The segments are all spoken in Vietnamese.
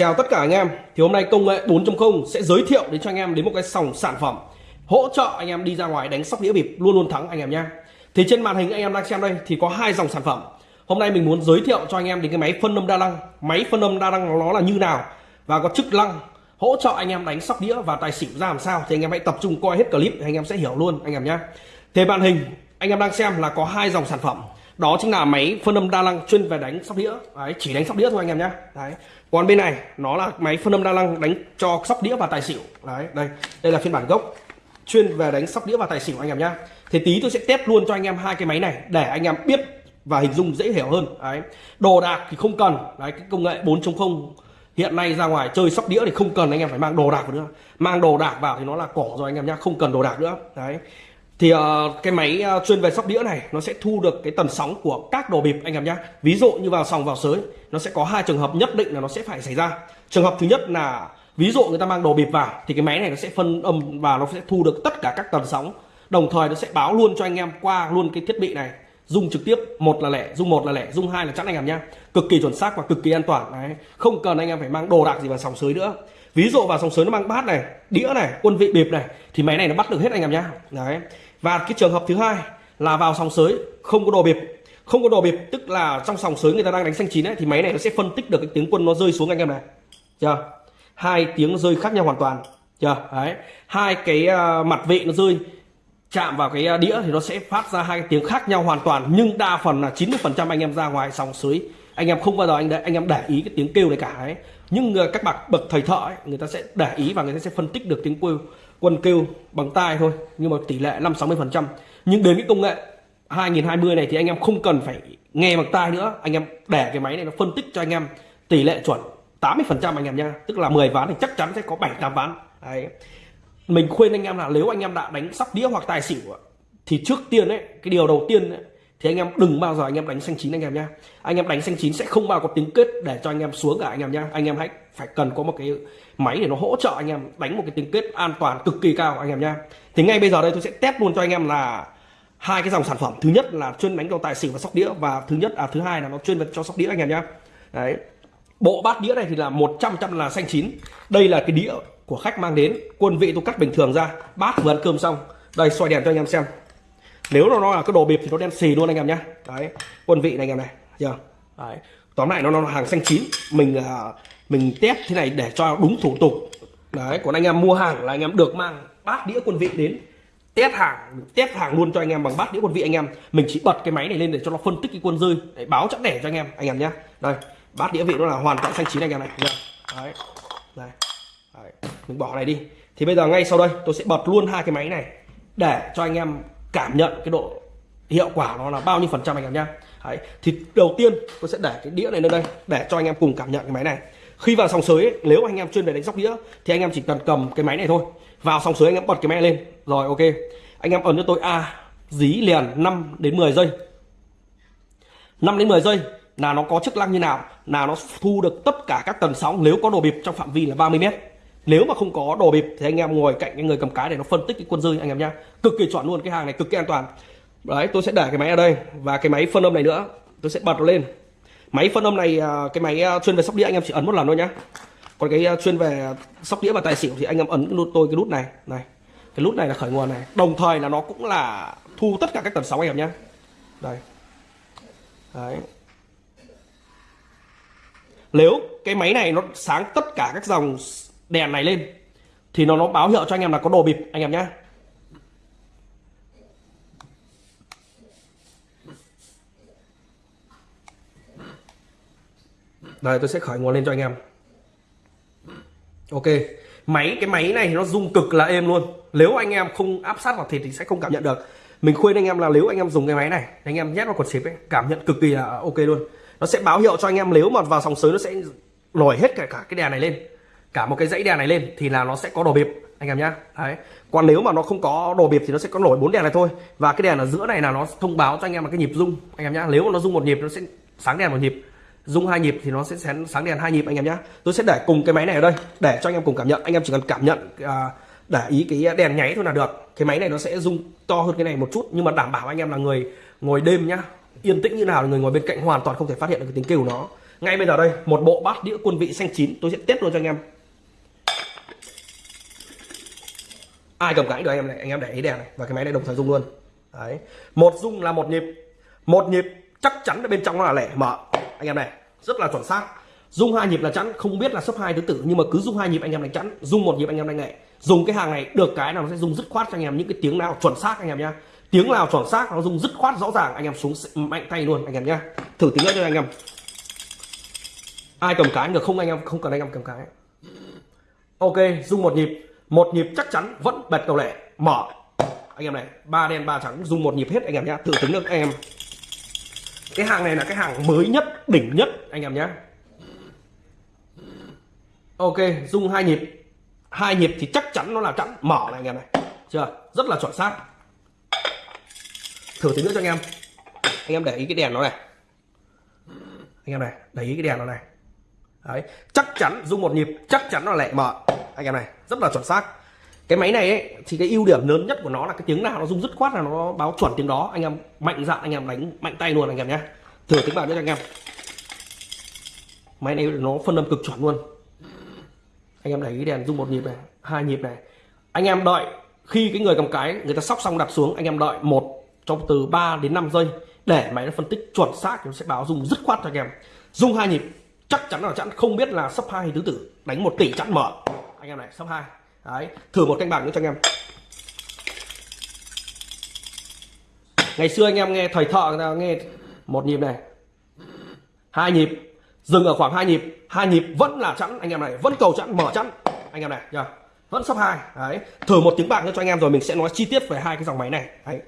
Chào tất cả anh em Thì hôm nay công nghệ 4.0 sẽ giới thiệu đến cho anh em đến một cái sòng sản phẩm Hỗ trợ anh em đi ra ngoài đánh sóc đĩa bịp luôn luôn thắng anh em nhé Thì trên màn hình anh em đang xem đây thì có hai dòng sản phẩm Hôm nay mình muốn giới thiệu cho anh em đến cái máy phân âm đa năng Máy phân âm đa năng nó là như nào Và có chức năng hỗ trợ anh em đánh sóc đĩa và tài xỉu ra làm sao Thì anh em hãy tập trung coi hết clip thì anh em sẽ hiểu luôn anh em nhé Thì màn hình anh em đang xem là có hai dòng sản phẩm đó chính là máy phân âm đa năng chuyên về đánh sóc đĩa đấy, chỉ đánh sóc đĩa thôi anh em nhé đấy còn bên này, nó là máy phân âm đa năng đánh cho sóc đĩa và tài xỉu. Đấy, đây đây là phiên bản gốc chuyên về đánh sóc đĩa và tài xỉu anh em nhé thì tí tôi sẽ test luôn cho anh em hai cái máy này để anh em biết và hình dung dễ hiểu hơn. Đấy, đồ đạc thì không cần. Đấy, cái công nghệ 4.0 hiện nay ra ngoài chơi sóc đĩa thì không cần, anh em phải mang đồ đạc nữa. Mang đồ đạc vào thì nó là cỏ rồi anh em nhá, không cần đồ đạc nữa. Đấy thì uh, cái máy uh, chuyên về sóc đĩa này nó sẽ thu được cái tần sóng của các đồ bịp anh em nhé ví dụ như vào sòng vào sới nó sẽ có hai trường hợp nhất định là nó sẽ phải xảy ra. Trường hợp thứ nhất là ví dụ người ta mang đồ bịp vào thì cái máy này nó sẽ phân âm và nó sẽ thu được tất cả các tần sóng. Đồng thời nó sẽ báo luôn cho anh em qua luôn cái thiết bị này. Dùng trực tiếp một là lẻ dùng một là lẻ dùng hai là chắn anh em nhá. Cực kỳ chuẩn xác và cực kỳ an toàn đấy. Không cần anh em phải mang đồ đạc gì vào sòng sới nữa ví dụ vào sòng sớm nó mang bát này đĩa này quân vị bịp này thì máy này nó bắt được hết anh em nhá. Đấy. Và cái trường hợp thứ hai là vào sòng sới không có đồ bịp. Không có đồ bịp tức là trong sòng sới người ta đang đánh xanh chín ấy thì máy này nó sẽ phân tích được cái tiếng quân nó rơi xuống anh em này. Chưa? Hai tiếng rơi khác nhau hoàn toàn. Chưa? Đấy. Hai cái uh, mặt vị nó rơi chạm vào cái à, đĩa thì nó sẽ phát ra hai tiếng khác nhau hoàn toàn nhưng đa phần là 90 phần trăm anh em ra ngoài sòng sới. Anh em không bao giờ anh để, anh em để ý cái tiếng kêu này cả ấy nhưng các bậc bậc thầy thợ ấy, người ta sẽ để ý và người ta sẽ phân tích được tiếng kêu quân kêu bằng tai thôi nhưng mà tỷ lệ 5 60 phần trăm. Nhưng đến cái công nghệ 2020 này thì anh em không cần phải nghe bằng tai nữa. Anh em để cái máy này nó phân tích cho anh em tỷ lệ chuẩn 80 phần trăm anh em nha tức là 10 ván thì chắc chắn sẽ có 7 8 ván. Đấy. Mình khuyên anh em là nếu anh em đã đánh sóc đĩa hoặc tài xỉu thì trước tiên ấy cái điều đầu tiên ấy, thì anh em đừng bao giờ anh em đánh xanh chín anh em nhá anh em đánh xanh chín sẽ không bao có tiếng kết để cho anh em xuống cả anh em nhá anh em hãy phải cần có một cái máy để nó hỗ trợ anh em đánh một cái tiếng kết an toàn cực kỳ cao anh em nhá thì ngay bây giờ đây tôi sẽ test luôn cho anh em là hai cái dòng sản phẩm thứ nhất là chuyên đánh cho tài xỉu và sóc đĩa và thứ nhất à thứ hai là nó chuyên cho sóc đĩa anh em nhá đấy bộ bát đĩa này thì là 100 trăm là xanh chín đây là cái đĩa của khách mang đến quân vị tôi cắt bình thường ra bát vừa ăn cơm xong đây xoay đèn cho anh em xem nếu nó, là cái đồ bịp thì nó đen xì luôn anh em nhé đấy quân vị này anh em này giờ, đấy tóm lại nó, nó là hàng xanh chín. Mình uh, mình test thế này để cho đúng thủ tục. Đấy còn anh em mua hàng là anh em được mang bát đĩa quân vị đến. Test hàng test hàng luôn cho anh em bằng bát đĩa quân vị anh em. Mình chỉ bật cái máy này lên để cho nó phân tích cái quân rơi. Để báo chắc đẻ cho anh em anh em nhé đây bát đĩa vị nó là hoàn toàn xanh chín anh em này đấy đây đấy. mình bỏ này đi. Thì bây giờ ngay sau đây tôi sẽ bật luôn hai cái máy này để cho anh em cảm nhận cái độ hiệu quả nó là bao nhiêu phần trăm anh em nhá. Đấy. thì đầu tiên tôi sẽ để cái đĩa này lên đây để cho anh em cùng cảm nhận cái máy này. Khi vào sòng sới ấy, nếu anh em chuyên về đánh sóc đĩa thì anh em chỉ cần cầm cái máy này thôi. Vào sòng sới anh em bật cái máy lên. Rồi ok. Anh em ấn cho tôi a dí liền 5 đến 10 giây. 5 đến 10 giây là nó có chức năng như nào là nó thu được tất cả các tần sóng nếu có đồ bịp trong phạm vi là 30 mét nếu mà không có đồ bịp thì anh em ngồi cạnh cái người cầm cái để nó phân tích cái quân dư anh em nhá. Cực kỳ chuẩn luôn, cái hàng này cực kỳ an toàn. Đấy, tôi sẽ để cái máy ở đây và cái máy phân âm này nữa. Tôi sẽ bật nó lên. Máy phân âm này à, cái máy à, chuyên về sóc đĩa anh em chỉ ấn một lần thôi nhá. Còn cái à, chuyên về sóc đĩa và tài xỉu thì anh em ấn cái nút, tôi cái nút này này. Cái nút này là khởi nguồn này. Đồng thời là nó cũng là thu tất cả các tần sóng anh em nhá. Đây. Đấy. Nếu cái máy này nó sáng tất cả các dòng đèn này lên, thì nó nó báo hiệu cho anh em là có đồ bịp, anh em nhé đây, tôi sẽ khởi nguồn lên cho anh em. Ok, máy, cái máy này nó rung cực là êm luôn. Nếu anh em không áp sát vào thịt thì sẽ không cảm nhận được. Mình khuyên anh em là nếu anh em dùng cái máy này, anh em nhét vào cột xịp ấy, cảm nhận cực kỳ là ok luôn. Nó sẽ báo hiệu cho anh em, nếu mà vào sòng sới nó sẽ nổi hết cả cả cái đèn này lên cả một cái dãy đèn này lên thì là nó sẽ có đồ bịp anh em nhá. Đấy. Còn nếu mà nó không có đồ bịp thì nó sẽ có nổi bốn đèn này thôi. Và cái đèn ở giữa này là nó thông báo cho anh em là cái nhịp rung anh em nhá. Nếu mà nó rung một nhịp nó sẽ sáng đèn một nhịp. Rung hai nhịp thì nó sẽ sáng đèn hai nhịp anh em nhá. Tôi sẽ để cùng cái máy này ở đây để cho anh em cùng cảm nhận. Anh em chỉ cần cảm nhận à, để ý cái đèn nháy thôi là được. Cái máy này nó sẽ rung to hơn cái này một chút nhưng mà đảm bảo anh em là người ngồi đêm nhá. Yên tĩnh như nào người ngồi bên cạnh hoàn toàn không thể phát hiện được cái tiếng kêu nó. Ngay bây giờ đây một bộ bát đĩa quân vị xanh chín tôi sẽ test luôn cho anh em. Ai cầm cái được anh em này, anh em để ý đèn này, và cái máy này đồng thời rung luôn. Đấy. Một rung là một nhịp. Một nhịp chắc chắn là bên trong nó là lẻ, mở. Anh em này, rất là chuẩn xác. Dung hai nhịp là chắn không biết là sấp hai thứ tử, nhưng mà cứ dung hai nhịp anh em đánh chắn dung một nhịp anh em đánh nghệ dùng cái hàng này được cái nào nó sẽ dùng dứt khoát cho anh em những cái tiếng nào chuẩn xác anh em nhá. Tiếng nào chuẩn xác nó dùng dứt khoát rõ ràng, anh em xuống mạnh tay luôn anh em nhá. Thử tiếng nữa cho anh em. Ai cầm cái được không anh em, không cần anh em cầm cái. Ok dung một nhịp một nhịp chắc chắn vẫn bật cầu lệ. Mở. Anh em này, ba đen, ba trắng, dùng một nhịp hết anh em nhá. Thử tính được anh em. Cái hàng này là cái hàng mới nhất, đỉnh nhất, anh em nhé ok, dùng hai nhịp. Hai nhịp thì chắc chắn nó là chắn mở này, anh em này. Chưa? Rất là chuẩn xác. Thử tính nữa cho anh em. Anh em để ý cái đèn nó này. Anh em này, để ý cái đèn nó này. Đấy, chắc chắn, dùng một nhịp, chắc chắn nó lại mở anh em này rất là chuẩn xác. Cái máy này ấy, thì cái ưu điểm lớn nhất của nó là cái tiếng nào nó rung dứt khoát là nó báo chuẩn tiếng đó. Anh em mạnh dạn anh em đánh mạnh tay luôn anh em nhé. Thử tiếng vào cho anh em. Máy này nó phân âm cực chuẩn luôn. Anh em để ý đèn rung một nhịp này hai nhịp này. Anh em đợi khi cái người cầm cái người ta sóc xong đặt xuống anh em đợi một trong từ 3 đến 5 giây để máy nó phân tích chuẩn xác nó sẽ báo rung dứt khoát cho anh em. Rung hai nhịp chắc chắn là chắn không biết là sấp hai tứ tử đánh một tỷ chắn mở anh em này sấp hai. Đấy, thử một canh bạc nữa cho anh em. Ngày xưa anh em nghe thầy thợ nghe một nhịp này. Hai nhịp, dừng ở khoảng hai nhịp. Hai nhịp vẫn là chẵn, anh em này, vẫn cầu chẵn, mở chẵn. Anh em này, nhá, vẫn sấp hai. Đấy, thử một tiếng bạc nữa cho anh em rồi mình sẽ nói chi tiết về hai cái dòng máy này. Đấy.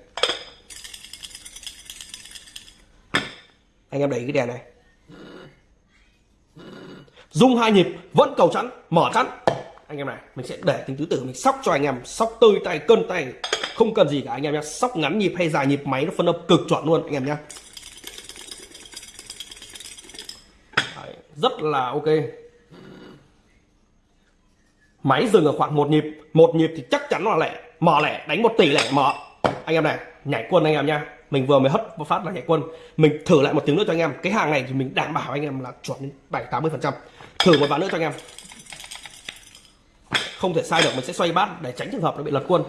Anh em đẩy cái đèn này. Dung hai nhịp, vẫn cầu chẵn, mở chẵn anh em này, mình sẽ để tính tứ tử mình sóc cho anh em. Sóc tơi tay, cân tay. Không cần gì cả anh em nhé. Sóc ngắn nhịp hay dài nhịp máy nó phân âm cực chuẩn luôn, anh em nhé. Rất là ok. Máy dừng ở khoảng một nhịp. Một nhịp thì chắc chắn là lẻ. Mở lẻ, đánh một tỷ lẻ, mở. Anh em này, nhảy quân anh em nha mình vừa mới hất một phát là nhảy quân. Mình thử lại một tiếng nữa cho anh em. Cái hàng này thì mình đảm bảo anh em là chuẩn đến bảy tám mươi phần trăm. Thử một ván nữa cho anh em không thể sai được mình sẽ xoay bát để tránh trường hợp nó bị lật quân.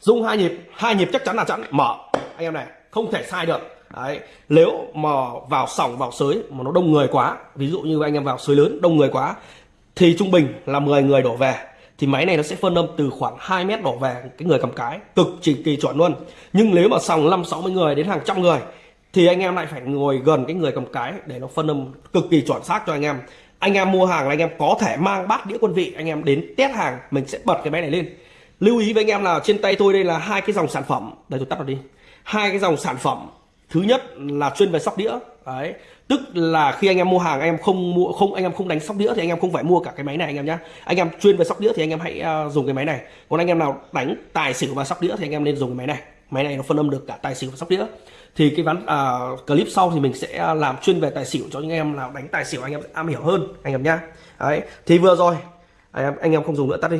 Dung hai nhịp hai nhịp chắc chắn là chắn mở. Anh em này không thể sai được. Đấy, nếu mà vào sòng vào sới mà nó đông người quá ví dụ như anh em vào sới lớn đông người quá thì trung bình là 10 người đổ về. Thì máy này nó sẽ phân âm từ khoảng 2 mét đổ về cái người cầm cái. Cực chỉ kỳ chuẩn luôn. Nhưng nếu mà sòng 5 60 người đến hàng trăm người thì anh em lại phải ngồi gần cái người cầm cái để nó phân âm cực kỳ chuẩn xác cho anh em anh em mua hàng là anh em có thể mang bát đĩa quân vị anh em đến test hàng mình sẽ bật cái máy này lên lưu ý với anh em là trên tay tôi đây là hai cái dòng sản phẩm đây tôi tắt nó đi hai cái dòng sản phẩm thứ nhất là chuyên về sóc đĩa đấy tức là khi anh em mua hàng anh em không mua không anh em không đánh sóc đĩa thì anh em không phải mua cả cái máy này anh em nhé anh em chuyên về sóc đĩa thì anh em hãy uh, dùng cái máy này còn anh em nào đánh tài xỉu và sóc đĩa thì anh em nên dùng cái máy này máy này nó phân âm được cả tài xỉu và sóc đĩa thì cái ván à, clip sau thì mình sẽ làm chuyên về tài xỉu cho những em nào đánh tài xỉu anh em am hiểu hơn anh em nhá. Đấy thì vừa rồi anh em anh em không dùng nữa tắt đi.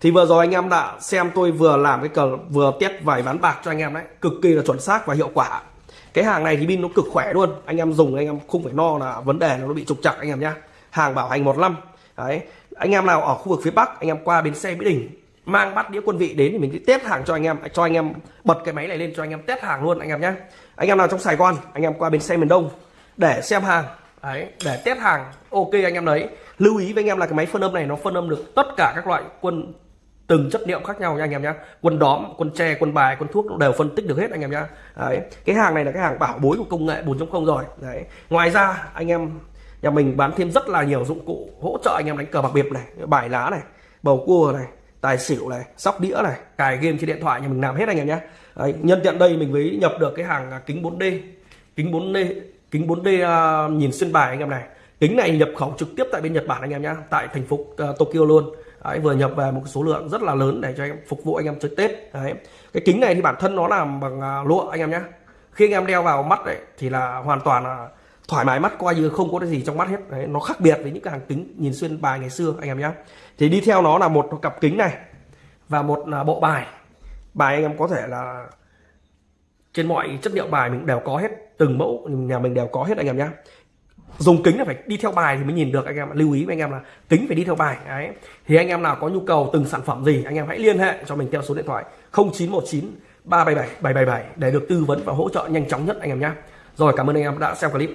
Thì vừa rồi anh em đã xem tôi vừa làm cái cờ vừa test vài ván bạc cho anh em đấy cực kỳ là chuẩn xác và hiệu quả. Cái hàng này thì pin nó cực khỏe luôn anh em dùng anh em không phải no là vấn đề nó bị trục chặt anh em nhá. Hàng bảo hành một năm đấy. Anh em nào ở khu vực phía bắc anh em qua bến xe mỹ đình mang bắt đĩa quân vị đến thì mình sẽ test hàng cho anh em. Cho anh em bật cái máy này lên cho anh em test hàng luôn, anh em nhé anh em nào trong sài gòn, anh em qua bên xe miền đông để xem hàng. Đấy, để test hàng, ok anh em đấy. Lưu ý với anh em là cái máy phân âm này nó phân âm được tất cả các loại quân từng chất liệu khác nhau nha anh em nhé quân đóm, quân tre, quân bài, quân thuốc đều phân tích được hết anh em nhé đấy, cái hàng này là cái hàng bảo bối của công nghệ 4.0 rồi. Đấy, ngoài ra anh em, nhà mình bán thêm rất là nhiều dụng cụ hỗ trợ anh em đánh cờ bạc biệp này bài lá này, bầu cua này tài xỉu này sóc đĩa này cài game trên điện thoại nhà mình làm hết anh em nhé. Đấy, nhân tiện đây mình mới nhập được cái hàng à, kính 4D kính 4D kính 4D uh, à, nhìn xuyên bài anh em này. Kính này nhập khẩu trực tiếp tại bên Nhật Bản anh em nhé tại thành phố uh, Tokyo luôn. Đấy, vừa nhập về một số lượng rất là lớn để cho anh em phục vụ anh em chơi Tết. Đấy. cái kính này thì bản thân nó làm bằng uh, lụa anh em nhé. Khi anh em đeo vào mắt đấy thì là hoàn toàn là thoải mái mắt coi như không có cái gì trong mắt hết. Đấy, nó khác biệt với những cái hàng kính nhìn xuyên bài ngày xưa anh em nhé thì đi theo nó là một cặp kính này và một là bộ bài. Bài anh em có thể là trên mọi chất liệu bài mình đều có hết từng mẫu nhà mình đều có hết anh em nhé dùng kính là phải đi theo bài thì mới nhìn được anh em lưu ý với anh em là kính phải đi theo bài đấy. Thì anh em nào có nhu cầu từng sản phẩm gì anh em hãy liên hệ cho mình theo số điện thoại 0919 377 777 để được tư vấn và hỗ trợ nhanh chóng nhất anh em nhé rồi cảm ơn anh em đã xem clip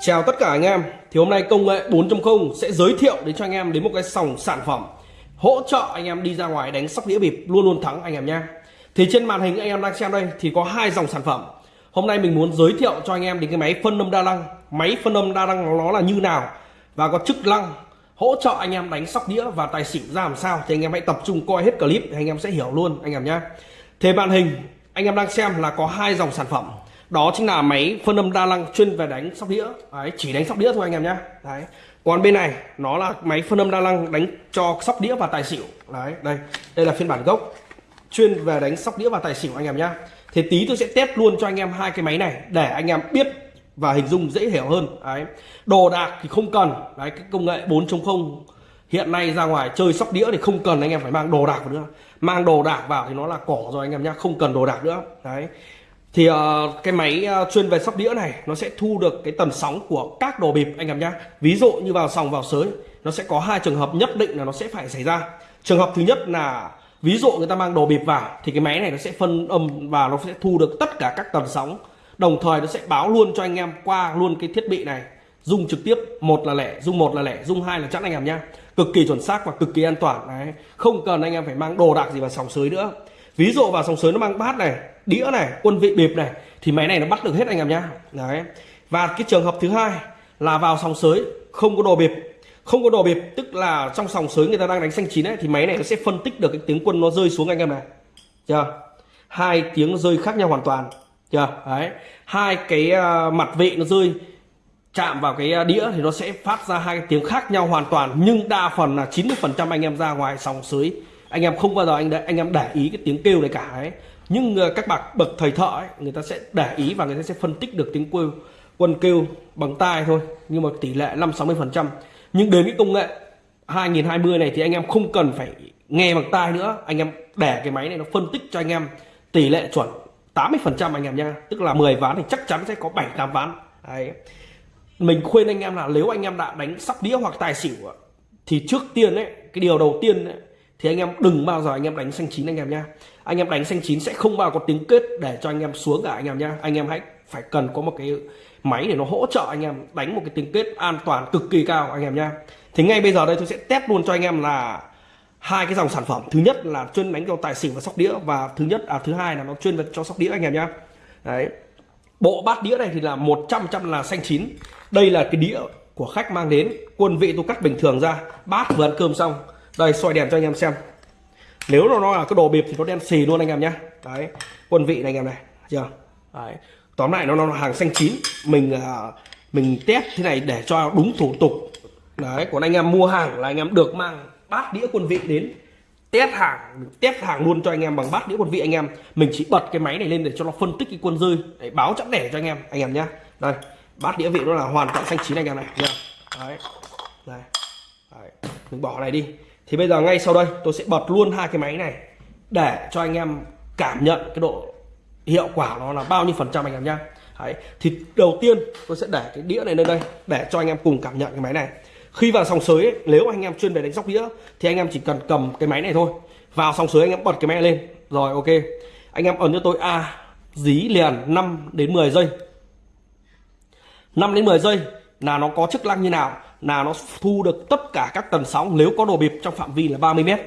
chào tất cả anh em thì hôm nay công nghệ 4.0 sẽ giới thiệu đến cho anh em đến một cái dòng sản phẩm hỗ trợ anh em đi ra ngoài đánh sóc đĩa bịp luôn luôn thắng anh em nhé thì trên màn hình anh em đang xem đây thì có hai dòng sản phẩm hôm nay mình muốn giới thiệu cho anh em đến cái máy phân âm đa năng máy phân âm đa năng nó là như nào và có chức năng hỗ trợ anh em đánh sóc đĩa và tài xỉu ra làm sao thì anh em hãy tập trung coi hết clip thì anh em sẽ hiểu luôn anh em nhé thế màn hình anh em đang xem là có hai dòng sản phẩm đó chính là máy phân âm đa năng chuyên về đánh sóc đĩa. Đấy, chỉ đánh sóc đĩa thôi anh em nhé đấy. Còn bên này nó là máy phân âm đa năng đánh cho sóc đĩa và tài xỉu. Đấy đây. Đây là phiên bản gốc chuyên về đánh sóc đĩa và tài xỉu anh em nhé. thì tí tôi sẽ test luôn cho anh em hai cái máy này để anh em biết và hình dung dễ hiểu hơn. Đấy. Đồ đạc thì không cần. Đấy cái công nghệ 4.0 hiện nay ra ngoài chơi sóc đĩa thì không cần anh em phải mang đồ đạc vào nữa. Mang đồ đạc vào thì nó là cỏ rồi anh em nhá không cần đồ đạc nữa. Đấy thì uh, cái máy uh, chuyên về sóc đĩa này nó sẽ thu được cái tần sóng của các đồ bịp anh em nhá. Ví dụ như vào sòng vào sới nó sẽ có hai trường hợp nhất định là nó sẽ phải xảy ra. Trường hợp thứ nhất là ví dụ người ta mang đồ bịp vào thì cái máy này nó sẽ phân âm và nó sẽ thu được tất cả các tần sóng. Đồng thời nó sẽ báo luôn cho anh em qua luôn cái thiết bị này. Dung trực tiếp một là lẻ dung một là lẻ dung hai là chẵn anh em nhá. Cực kỳ chuẩn xác và cực kỳ an toàn đấy. Không cần anh em phải mang đồ đạc gì vào sòng sới nữa ví dụ vào sòng sới nó mang bát này đĩa này quân vị bịp này thì máy này nó bắt được hết anh em nhá. Đấy. Và cái trường hợp thứ hai là vào sòng sới không có đồ bịp. Không có đồ bịp tức là trong sòng sới người ta đang đánh xanh chín ấy thì máy này nó sẽ phân tích được cái tiếng quân nó rơi xuống anh em này. Chưa? Hai tiếng rơi khác nhau hoàn toàn. Chưa? Đấy. Hai cái uh, mặt vị nó rơi chạm vào cái ờ, đĩa thì nó sẽ phát ra hai cái tiếng khác nhau hoàn toàn nhưng đa phần là 90 phần trăm anh em ra ngoài sòng sới anh em không bao giờ anh anh em để ý cái tiếng kêu này cả ấy. Nhưng ờ, các bậc bậc thầy thợ ấy, người ta sẽ để ý và người ta sẽ phân tích được tiếng kêu quân kêu bằng tai thôi. Nhưng mà tỷ lệ 5 60 phần trăm. Nhưng đến cái công nghệ 2020 này thì anh em không cần phải nghe bằng tai nữa. Anh em để cái máy này nó phân tích cho anh em tỷ lệ chuẩn 80 phần trăm anh em nha tức là 10 ván thì chắc chắn sẽ có 7 8 ván. Đấy. Mình khuyên anh em là nếu anh em đã đánh sóc đĩa hoặc tài xỉu thì trước tiên ấy cái điều đầu tiên ấy, thì anh em đừng bao giờ anh em đánh xanh chín anh em nhá. Anh em đánh xanh chín sẽ không bao có tiếng kết để cho anh em xuống cả anh em nhá. Anh em hãy phải cần có một cái máy để nó hỗ trợ anh em đánh một cái tiếng kết an toàn cực kỳ cao anh em nhá. Thì ngay bây giờ đây tôi sẽ test luôn cho anh em là hai cái dòng sản phẩm. Thứ nhất là chuyên đánh cho tài xỉu và sóc đĩa và thứ nhất à thứ hai là nó chuyên về cho sóc đĩa anh em nhá. Đấy. Bộ bát đĩa này thì là 100 trăm là xanh chín. Đây là cái đĩa của khách mang đến. Quân vị tôi cắt bình thường ra. Bát vừa ăn cơm xong đây soi đèn cho anh em xem. Nếu nó, nó là cái đồ bịp thì nó đen xì luôn anh em nhé. Đấy quân vị này anh em này chưa? Đấy tóm lại nó, nó là hàng xanh chín. Mình à, mình test thế này để cho đúng thủ tục. Đấy còn anh em mua hàng là anh em được mang bát đĩa quân vị đến. Test hàng test hàng luôn cho anh em bằng bát đĩa quân vị anh em. Mình chỉ bật cái máy này lên để cho nó phân tích cái quân rơi để báo chẵn đẻ cho anh em anh em nhé, đây bát đĩa vị nó là hoàn toàn xanh chín anh em này nhá đấy đây. Đấy. mình bỏ này đi thì bây giờ ngay sau đây tôi sẽ bật luôn hai cái máy này để cho anh em cảm nhận cái độ hiệu quả nó là bao nhiêu phần trăm anh em nhá. Đấy. thì đầu tiên tôi sẽ để cái đĩa này lên đây để cho anh em cùng cảm nhận cái máy này. Khi vào sòng sới ấy, nếu anh em chuyên về đánh sóc đĩa thì anh em chỉ cần cầm cái máy này thôi. Vào sòng sới anh em bật cái máy lên. Rồi ok. Anh em ấn cho tôi a dí liền 5 đến 10 giây. 5 đến 10 giây là nó có chức năng như nào? Là nó thu được tất cả các tần sóng. Nếu có đồ bịp trong phạm vi là 30 mét.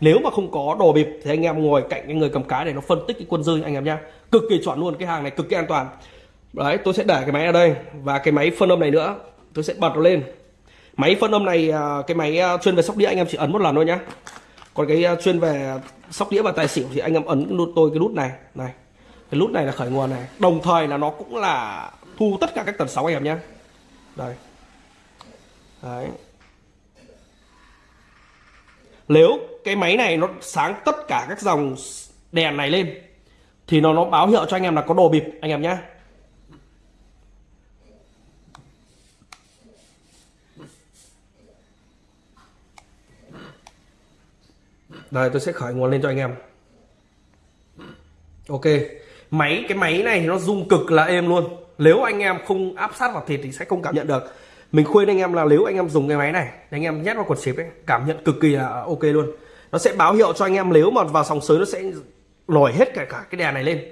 Nếu mà không có đồ bịp thì anh em ngồi cạnh cái người cầm cái để nó phân tích cái quân rơi anh em nhá. Cực kỳ chuẩn luôn, cái hàng này cực kỳ an toàn. Đấy, tôi sẽ để cái máy ở đây và cái máy phân âm này nữa. Tôi sẽ bật nó lên. Máy phân âm này à, cái máy à, chuyên về sóc đĩa anh em chỉ ấn một lần thôi nhá. Còn cái à, chuyên về sóc đĩa và tài xỉu thì anh em ấn nút, tôi cái nút này. Này, cái nút này là khởi nguồn này. Đồng thời là nó cũng là thu tất cả các tần sóng anh em nhé đây đấy. Nếu cái máy này nó sáng tất cả các dòng đèn này lên, thì nó nó báo hiệu cho anh em là có đồ bịp, anh em nhé Đây, tôi sẽ khởi nguồn lên cho anh em. Ok, Máy, cái máy này thì nó rung cực là êm luôn. Nếu anh em không áp sát vào thịt thì sẽ không cảm nhận được mình khuyên anh em là nếu anh em dùng cái máy này anh em nhét vào quần xịp ấy cảm nhận cực kỳ là ok luôn. Nó sẽ báo hiệu cho anh em nếu mà vào sòng sới nó sẽ nổi hết cả cả cái đèn này lên.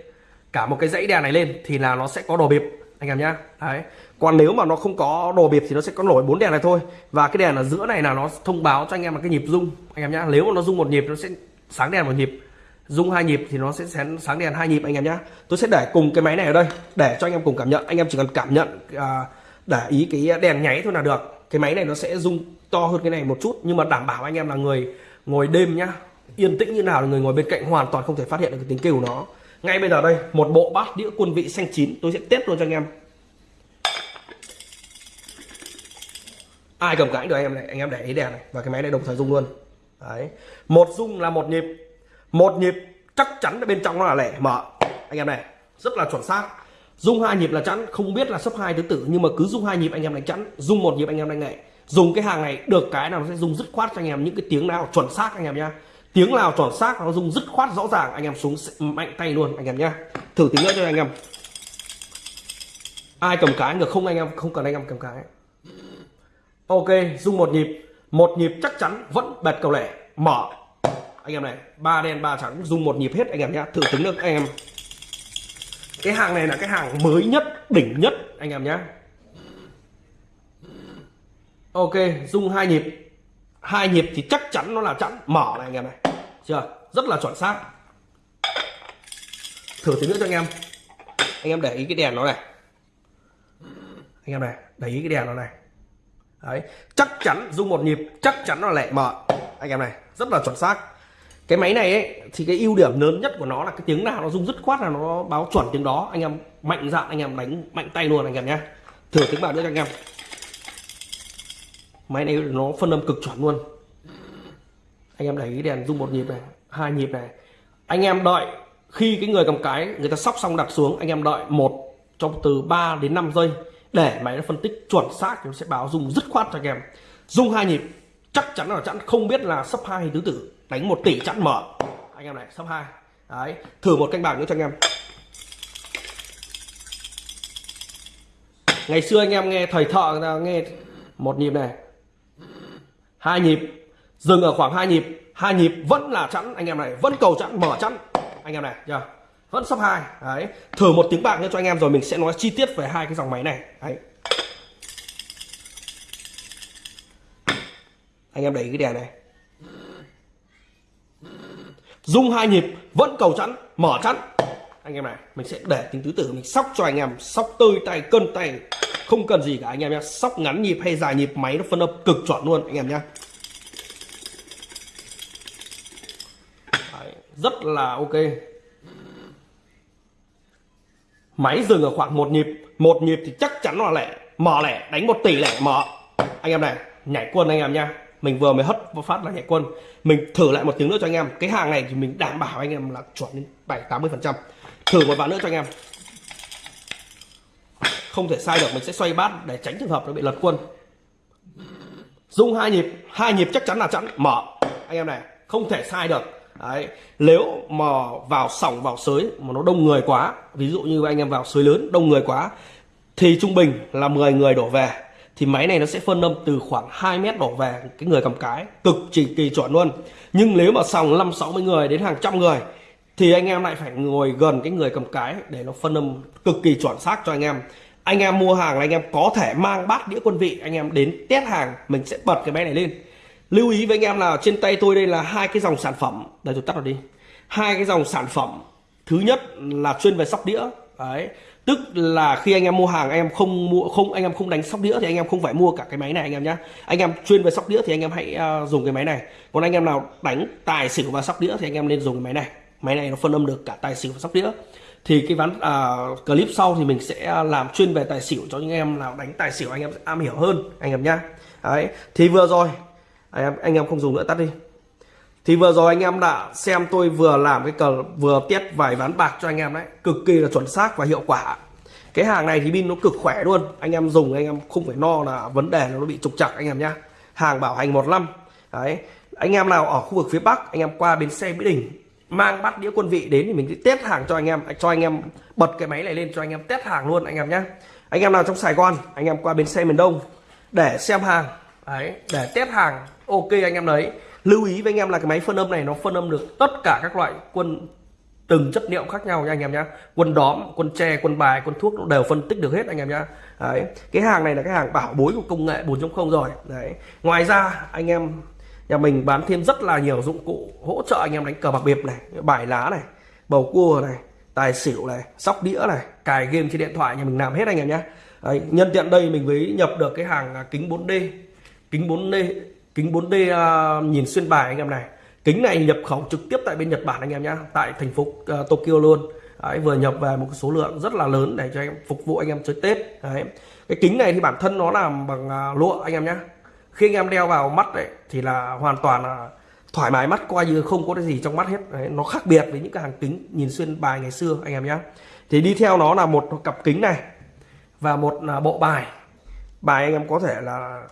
Cả một cái dãy đèn này lên thì là nó sẽ có đồ bịp anh em nhá. Đấy. Còn nếu mà nó không có đồ bịp thì nó sẽ có nổi bốn đèn này thôi. Và cái đèn ở giữa này là nó thông báo cho anh em là cái nhịp rung anh em nhá. Nếu mà nó rung một nhịp nó sẽ sáng đèn một nhịp. Rung hai nhịp thì nó sẽ sáng đèn hai nhịp anh em nhá. Tôi sẽ để cùng cái máy này ở đây để cho anh em cùng cảm nhận. Anh em chỉ cần cảm nhận à, để ý cái đèn nháy thôi là được. Cái máy này nó sẽ rung to hơn cái này một chút, nhưng mà đảm bảo anh em là người ngồi đêm nhá, yên tĩnh như nào là người ngồi bên cạnh hoàn toàn không thể phát hiện được cái tiếng kêu của nó. Ngay bây giờ đây, một bộ bát đĩa quân vị xanh chín, tôi sẽ test luôn cho anh em. Ai cầm cãi được anh em này, anh em để ý đèn này, và cái máy này đồng thời rung luôn. Đấy, một rung là một nhịp. Một nhịp chắc chắn bên trong nó là lẻ mở. Anh em này, rất là chuẩn xác dung hai nhịp là chắn không biết là sấp hai thứ tử nhưng mà cứ dung hai nhịp anh em đánh chắn dung một nhịp anh em đánh nghệ dùng cái hàng này được cái nào nó sẽ dùng dứt khoát cho anh em những cái tiếng nào chuẩn xác anh em nhá. Tiếng nào chuẩn xác nó dùng dứt khoát rõ ràng, anh em xuống mạnh tay luôn anh em nhá. Thử tiếng nữa cho anh em. Ai cầm cái được không anh em, không cần anh em cầm cái. Ok, dung một nhịp. Một nhịp chắc chắn vẫn bẹt cầu lẻ, mở. Anh em này, ba đen, ba trắng dùng một nhịp hết anh em nhá. Thử tính được anh em cái hàng này là cái hàng mới nhất, đỉnh nhất. Anh em nhá. Ok, dung hai nhịp. Hai nhịp thì chắc chắn nó là chẵn mở này anh em này. Chưa? Rất là chuẩn xác. Thử tí nữa cho anh em. Anh em để ý cái đèn nó này. Anh em này, để ý cái đèn nó này. Đấy, chắc chắn dung một nhịp, chắc chắn nó lại mở. Anh em này, rất là chuẩn xác cái máy này ấy, thì cái ưu điểm lớn nhất của nó là cái tiếng nào nó rung dứt khoát là nó báo chuẩn tiếng đó. Anh em mạnh dạn anh em đánh mạnh tay luôn anh em nhé. Thử tiếng vào nữa cho anh em. Máy này nó phân âm cực chuẩn luôn. Anh em để ý đèn rung một nhịp này hai nhịp này. Anh em đợi khi cái người cầm cái người ta sóc xong đặt xuống anh em đợi một trong từ 3 đến 5 giây để máy nó phân tích chuẩn xác thì nó sẽ báo rung dứt khoát cho anh em. Rung hai nhịp chắc chắn là chắn không biết là sấp hai tứ tử đánh một tỷ chẵn mở. Anh em này, sấp hai. Đấy, thử một canh bạc nữa cho anh em. Ngày xưa anh em nghe thầy thợ người ta nghe một nhịp này. Hai nhịp, dừng ở khoảng hai nhịp. Hai nhịp vẫn là chẵn, anh em này, vẫn cầu chẵn, mở chẵn. Anh em này, chưa? Vẫn sắp hai. Đấy, thử một tiếng bạc nữa cho anh em rồi mình sẽ nói chi tiết về hai cái dòng máy này. Đấy. Anh em đẩy cái đèn này dung hai nhịp, vẫn cầu chẵn, mở chẵn. Anh em này, mình sẽ để tính tứ tử, mình sóc cho anh em, sóc tơi tay, cân tay. Không cần gì cả anh em nhé, sóc ngắn nhịp hay dài nhịp, máy nó phân âm cực chuẩn luôn, anh em nhé. Rất là ok. Máy dừng ở khoảng một nhịp một nhịp thì chắc chắn là lẻ, mở lẻ, đánh một tỷ lẻ mở. Anh em này, nhảy quân anh em nha mình vừa mới hất phát là nhảy quân. Mình thử lại một tiếng nữa cho anh em. Cái hàng này thì mình đảm bảo anh em là chuẩn đến bảy, tám mươi phần trăm. Thử một ván nữa cho anh em. Không thể sai được, mình sẽ xoay bát để tránh trường hợp nó bị lật quân. Dung hai nhịp hai nhịp chắc chắn là chắn mở. Anh em này, không thể sai được. Đấy. Nếu mà vào sòng vào sới mà nó đông người quá, ví dụ như anh em vào sới lớn, đông người quá, thì trung bình là 10 người đổ về thì máy này nó sẽ phân âm từ khoảng 2 mét đổ về cái người cầm cái, cực kỳ kỳ chuẩn luôn. Nhưng nếu mà sòng 5 60 người đến hàng trăm người, thì anh em lại phải ngồi gần cái người cầm cái để nó phân âm cực kỳ chuẩn xác cho anh em. Anh em mua hàng là anh em có thể mang bát đĩa quân vị, anh em đến test hàng, mình sẽ bật cái máy này lên. Lưu ý với anh em là trên tay tôi đây là hai cái dòng sản phẩm. Đây, tôi tắt nó đi. Hai cái dòng sản phẩm. Thứ nhất là chuyên về sóc đĩa. Đấy tức là khi anh em mua hàng anh em không mua không anh em không đánh sóc đĩa thì anh em không phải mua cả cái máy này anh em nhé anh em chuyên về sóc đĩa thì anh em hãy uh, dùng cái máy này còn anh em nào đánh tài xỉu và sóc đĩa thì anh em nên dùng cái máy này máy này nó phân âm được cả tài xỉu và sóc đĩa thì cái ván uh, clip sau thì mình sẽ làm chuyên về tài xỉu cho những em nào đánh tài xỉu anh em sẽ am hiểu hơn anh em nhá đấy thì vừa rồi anh em anh em không dùng nữa tắt đi thì vừa rồi anh em đã xem tôi vừa làm cái cờ vừa test vài ván bạc cho anh em đấy cực kỳ là chuẩn xác và hiệu quả cái hàng này thì pin nó cực khỏe luôn anh em dùng anh em không phải no là vấn đề nó bị trục chặt anh em nhá hàng bảo hành một năm đấy anh em nào ở khu vực phía bắc anh em qua bến xe mỹ đình mang bát đĩa quân vị đến thì mình sẽ test hàng cho anh em cho anh em bật cái máy này lên cho anh em test hàng luôn anh em nhé anh em nào trong Sài Gòn anh em qua bến xe miền Đông để xem hàng đấy để test hàng ok anh em đấy lưu ý với anh em là cái máy phân âm này nó phân âm được tất cả các loại quân từng chất liệu khác nhau nha anh em nhé quân đóm quân tre quân bài quân thuốc nó đều phân tích được hết anh em nhé đấy cái hàng này là cái hàng bảo bối của công nghệ 4.0 rồi. Đấy ngoài ra anh em nhà mình bán thêm rất là nhiều dụng cụ hỗ trợ anh em đánh cờ bạc biệp này bài lá này bầu cua này tài xỉu này sóc đĩa này cài game trên điện thoại nhà mình làm hết anh em nhé Đấy, nhân tiện đây mình mới nhập được cái hàng kính 4D kính 4D kính 4D uh, à, nhìn xuyên bài anh em này. Kính này nhập khẩu trực tiếp tại bên Nhật Bản anh em nhé tại thành phố uh, Tokyo luôn. Đấy, vừa nhập về một số lượng rất là lớn để cho anh em phục vụ anh em chơi Tết. Đấy. cái kính này thì bản thân nó làm bằng uh, lụa anh em nhé khi anh em đeo vào mắt đấy thì là hoàn toàn là thoải mái mắt coi như không có cái gì trong mắt hết. Đấy, nó khác biệt với những cái hàng kính nhìn xuyên bài ngày xưa anh em nhé thì đi theo nó là một cặp kính này và một bộ bài. Bài anh em có thể là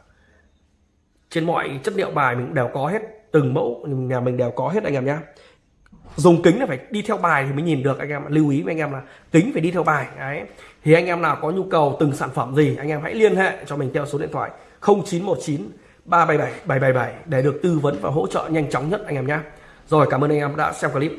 trên mọi chất liệu bài mình đều có hết, từng mẫu nhà mình đều có hết anh em nhé dùng kính là phải đi theo bài thì mới nhìn được anh em lưu ý với anh em là kính phải đi theo bài, đấy. Thì anh em nào có nhu cầu từng sản phẩm gì, anh em hãy liên hệ cho mình theo số điện thoại 0919 377 777 để được tư vấn và hỗ trợ nhanh chóng nhất anh em nhé rồi, cảm ơn anh em đã xem clip.